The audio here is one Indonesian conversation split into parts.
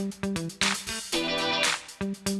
Thank you.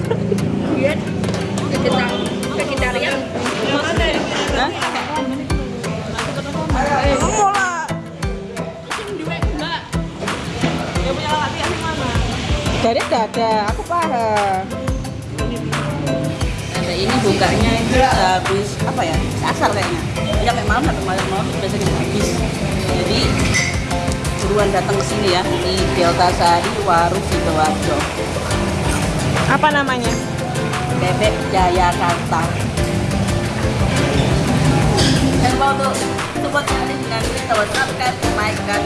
dari ada aku paham. Ada ini bukanya itu habis apa ya asar kayaknya. Sampai malam sampai malam malam biasanya habis. Jadi buruan datang ke sini ya di Delta Sari Warung Sidoarjo apa namanya? Bebek Jayakarta. Dan mau tuh support kalian dengan kita subscribe, like, dan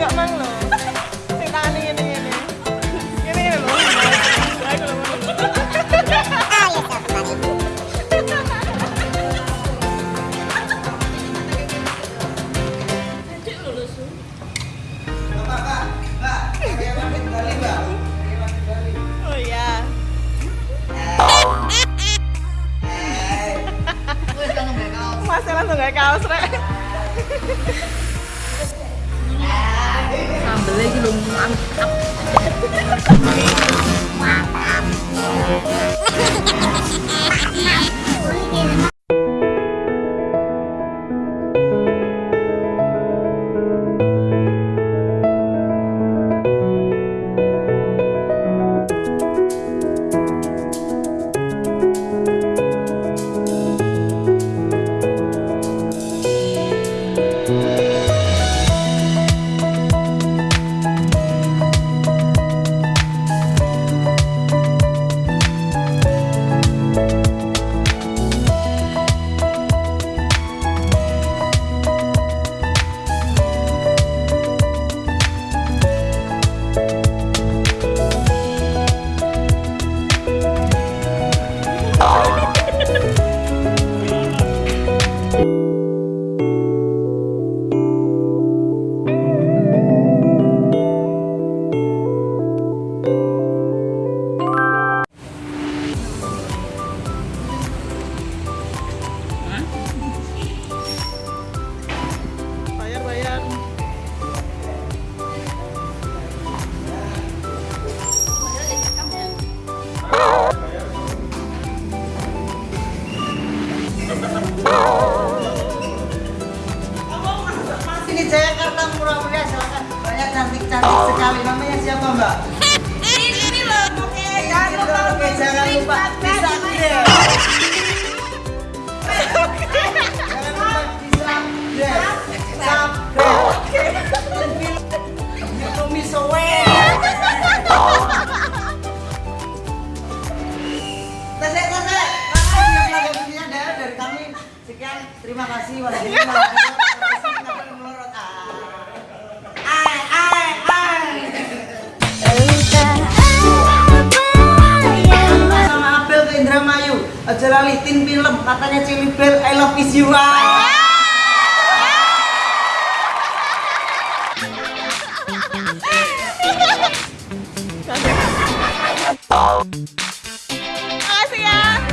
gak mang lo guys. Mbak? ini loh oke jangan lupa Oke, jangan lupa bisa. Jangan lupa. Tasek, tasek. Dari kami. Sekian, terima kasih. Warahmatullahi wabarakatuh. aja lali tin film katanya Cili Bear I love is you ah. ya.